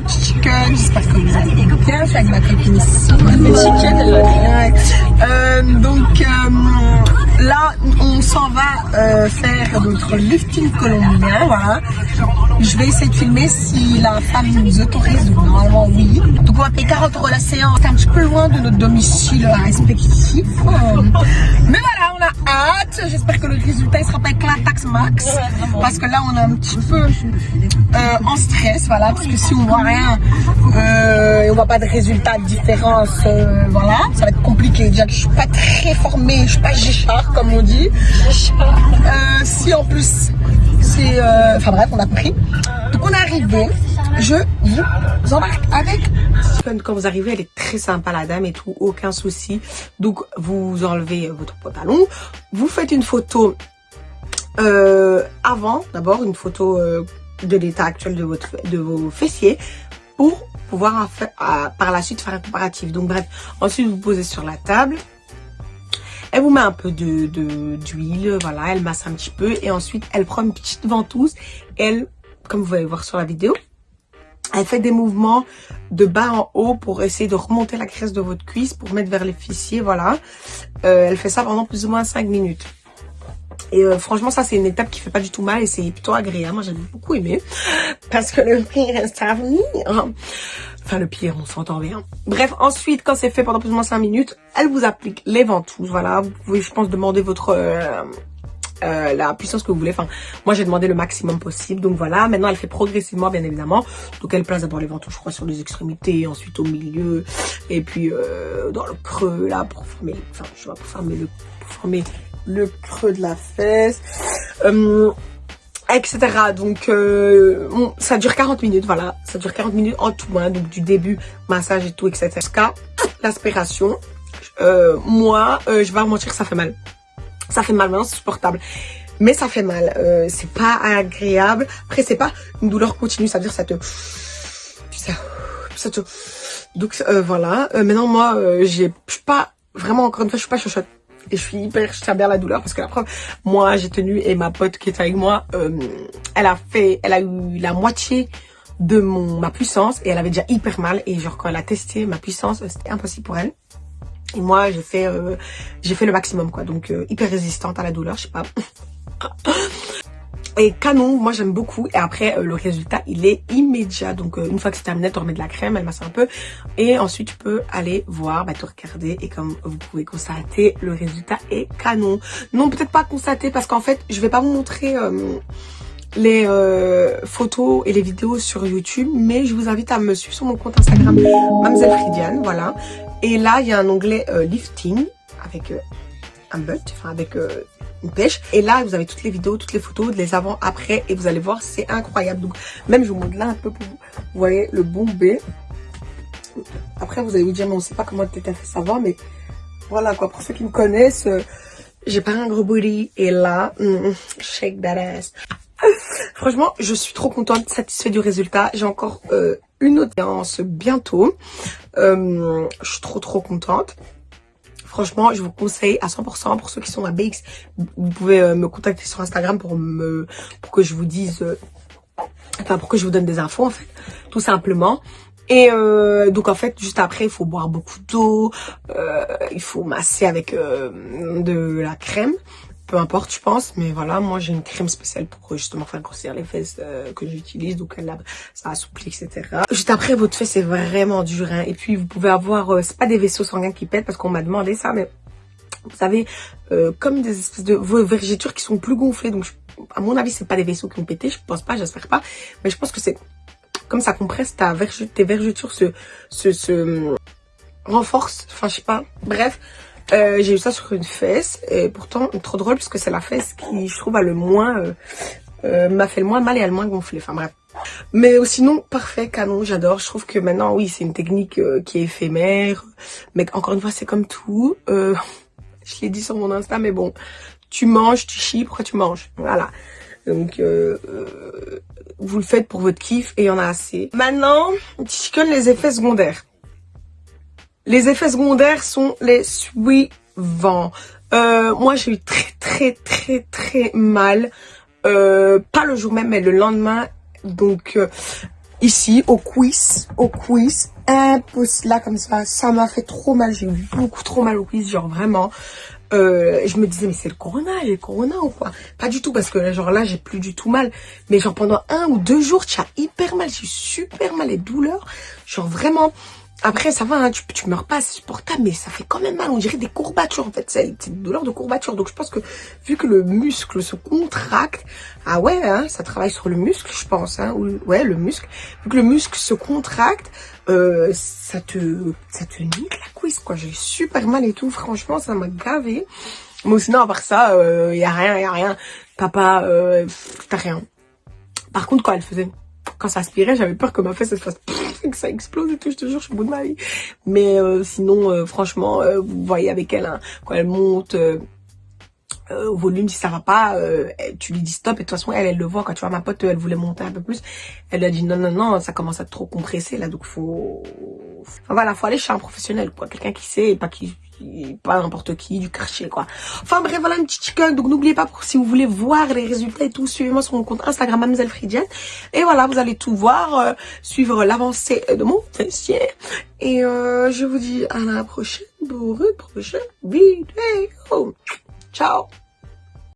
petits chickens, j'espère que vous allez bien, je suis avec ma copine ici, ouais. euh, donc euh, là on s'en va euh, faire notre lifting colombien, voilà. Je vais essayer de filmer si la femme nous autorise, normalement oui. Donc on va payer 40 euros la séance, c'est un petit peu loin de notre domicile respectif. Euh, mais voilà, on a hâte, j'espère que le résultat sera pas max, parce que là on est un petit peu euh, en stress, voilà, parce que si on voit rien, euh, et on voit pas de résultats, de différence, euh, voilà, ça va être compliqué. Déjà que je suis pas très formée, je suis pas Gichard comme on dit. Si en plus c'est, enfin bref, on a compris. Donc on est arrivé. Je vous embarque avec. Quand vous arrivez, elle est très sympa la dame et tout, aucun souci. Donc vous enlevez votre pantalon, vous faites une photo euh, avant, d'abord une photo euh, de l'état actuel de votre de vos fessiers pour pouvoir à- par la suite faire un comparatif. Donc bref, ensuite vous posez sur la table. Elle vous met un peu de de- d'huile, voilà, elle masse un petit peu et ensuite elle prend une petite ventouse. Elle, comme vous allez voir sur la vidéo, elle fait des mouvements de bas en haut pour essayer de remonter la graisse de votre cuisse pour mettre vers les fessiers, voilà. Euh, elle fait ça pendant plus ou moins 5 minutes. Et euh, franchement, ça, c'est une étape qui fait pas du tout mal et c'est plutôt agréable. Moi, j'ai beaucoup aimé. Parce que le pire reste à venir. Enfin, le pire, on s'entend bien. Bref, ensuite, quand c'est fait pendant plus ou moins 5 minutes, elle vous applique les ventouses. Voilà, vous pouvez, je pense, demander votre... euh, euh, la puissance que vous voulez. Enfin, moi, j'ai demandé le maximum possible. Donc voilà, maintenant, elle fait progressivement, bien évidemment. Donc, elle place d'abord les ventouses, je crois, sur les extrémités, ensuite au milieu, et puis dans le creux, là, pour former, enfin, je pas, pour former le, pour former le creux de la fesse, euh, etc. Donc, euh, ça dure 40 minutes, voilà. Ça dure 40 minutes en tout, hein, donc du début, massage et tout, etc. Jusqu'à l'aspiration. Euh, moi, je vais vous mentir, ça fait mal. Ça fait mal, maintenant c'est supportable. Mais ça fait mal, c'est pas agréable. Après, c'est pas une douleur continue, ça veut dire ça te... Ça, ça te... Donc voilà, maintenant moi, j'ai je suis pas... Vraiment, encore une fois, je suis pas chochotte. Et je suis hyper, je tiens bien la douleur parce que la preuve, moi j'ai tenu et ma pote qui est avec moi, euh, elle a fait, elle a eu la moitié de mon ma puissance et elle avait déjà hyper mal et genre quand elle a testé ma puissance, c'était impossible pour elle. Et moi j'ai fait euh, j'ai fait le maximum quoi, donc euh, hyper résistante à la douleur, je sais pas. Et canon, moi j'aime beaucoup. Et après, euh, le résultat, il est immédiat. Donc, euh, une fois que c'est terminé, tu remets de la crème, elle masse un peu. Et ensuite, tu peux aller voir, bah, te regarder. Et comme vous pouvez constater, le résultat est canon. Non, peut-être pas constater parce qu'en fait, je vais pas vous montrer euh, les euh, photos et les vidéos sur YouTube. Mais je vous invite à me suivre sur mon compte Instagram, Mademoiselle Fridiane. Voilà. Et là, il y a un onglet euh, lifting avec euh, un butt, enfin avec euh, une pêche. Et là, vous avez toutes les vidéos, toutes les photos, les avant, après, et vous allez voir, c'est incroyable. Donc, même je vous montre là un peu pour vous. Vous voyez le bombé. Après, vous allez vous dire, mais on sait pas comment t'as fait savoir, mais voilà quoi. Pour ceux qui me connaissent, euh, j'ai pas un gros booty, et là, mm, shake that ass. Franchement, je suis trop contente, satisfaite du résultat. J'ai encore euh, une audience bientôt. Je suis trop trop contente. Franchement, je vous conseille à 100% pour ceux qui sont à BX. Vous pouvez euh, me contacter sur Instagram pour me pour que je vous dise, euh, enfin pour que je vous donne des infos en fait, tout simplement. Et euh, donc en fait, juste après, il faut boire beaucoup d'eau, il faut masser avec de la crème, peu importe, je pense. Mais voilà, moi j'ai une crème spéciale pour justement faire grossir les fesses euh, que j'utilise, donc elle ça assouplit, etc. Juste après, votre fesse est vraiment dur, hein. Et puis vous pouvez avoir, euh, c'est pas des vaisseaux sanguins qui pètent parce qu'on m'a demandé ça, mais vous savez, euh, comme des espèces de vos vergetures qui sont plus gonflées. Donc, à mon avis, c'est pas des vaisseaux qui ont pété. Je pense pas, j'espère pas. Mais je pense que c'est comme ça compresse ta verge, tes vergetures se, se, se renforcent. Enfin, je sais pas. Bref, euh, j'ai eu ça sur une fesse. Et pourtant, trop drôle parce que c'est la fesse qui, je trouve, a le moins, euh, euh, m'a fait le moins mal et a le moins gonflé. Enfin, bref. Mais euh, sinon, parfait, canon, j'adore. Je trouve que maintenant, oui, c'est une technique euh, qui est éphémère. Mais encore une fois, c'est comme tout. Je l'ai dit sur mon Insta, mais bon, tu manges, tu chies, pourquoi tu manges? Voilà. Donc, euh, euh, vous le faites pour votre kiff et il y en a assez. Maintenant, chicken, les effets secondaires. Les effets secondaires sont les suivants. Euh, moi, j'ai eu très, très, très, très mal. Euh, pas le jour même, mais le lendemain. Donc, euh, ici au quiz, au quiz, impossible là comme ça, ça m'a fait trop mal, j'ai eu beaucoup trop mal au quiz, genre vraiment. Je me disais mais c'est le corona, le corona ou quoi? Pas du tout parce que genre là j'ai plus du tout mal, mais genre pendant un ou deux jours tu as hyper mal, j'ai super mal les douleurs, genre vraiment après, ça va, hein, tu, tu meurs pas, c'est supportable, mais ça fait quand même mal. On dirait des courbatures, en fait. C'est une douleur de courbature. Donc, je pense que vu que le muscle se contracte, ah ouais, hein, ça travaille sur le muscle, je pense. Hein, ou, ouais, le muscle. Vu que le muscle se contracte, euh, ça te ça te nique la cuisse, quoi. J'ai super mal et tout. Franchement, ça m'a gavé. Mais sinon, à part ça, il euh, y a rien, y a rien. Papa, euh, t'as rien. Par contre, quand elle faisait quand ça aspirait, j'avais peur que ma fesse, elle fasse que ça explose et tout, je te jure, je suis au bout de ma vie. Mais euh, sinon, euh, franchement, euh, vous voyez avec elle, hein, quand elle monte au volume, si ça va pas, tu lui dis stop. Et de toute façon, elle, elle le voit. Quand tu vois ma pote, elle voulait monter un peu plus. Elle a dit non, non, non, ça commence à trop compresser là, donc faut... Enfin, voilà, faut aller chez un professionnel, quoi. Quelqu'un qui sait pas qui pas n'importe qui, du quartier quoi. Enfin bref, voilà un petit chicken. Donc n'oubliez pas, pour, si vous voulez voir les résultats et tout, suivez-moi sur mon compte Instagram, Mademoiselle Fridienne. Et voilà, vous allez tout voir, euh, suivre l'avancée de mon fessier. Et euh, je vous dis à la prochaine pour une prochaine vidéo. Ciao